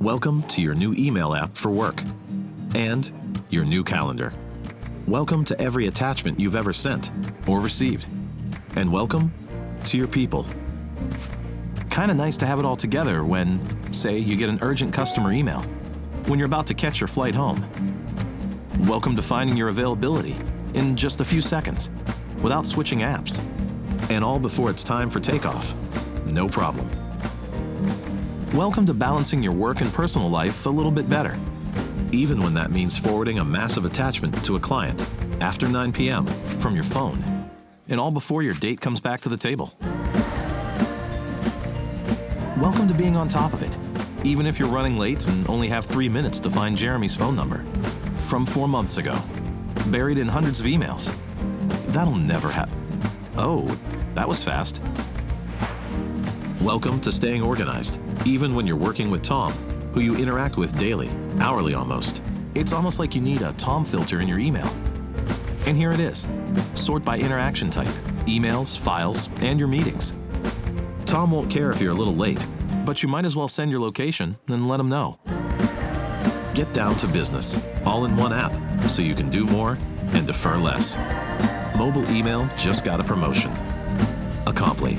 Welcome to your new email app for work and your new calendar. Welcome to every attachment you've ever sent or received. And welcome to your people. Kinda nice to have it all together when, say, you get an urgent customer email, when you're about to catch your flight home. Welcome to finding your availability in just a few seconds without switching apps. And all before it's time for takeoff. No problem. Welcome to balancing your work and personal life a little bit better, even when that means forwarding a massive attachment to a client after 9 p.m. from your phone, and all before your date comes back to the table. Welcome to being on top of it, even if you're running late and only have three minutes to find Jeremy's phone number from four months ago, buried in hundreds of emails. That'll never happen. Oh, that was fast. Welcome to staying organized, even when you're working with Tom, who you interact with daily, hourly almost. It's almost like you need a Tom filter in your email. And here it is. Sort by interaction type, emails, files, and your meetings. Tom won't care if you're a little late, but you might as well send your location and let him know. Get down to business, all in one app, so you can do more and defer less. Mobile email just got a promotion. Acompli.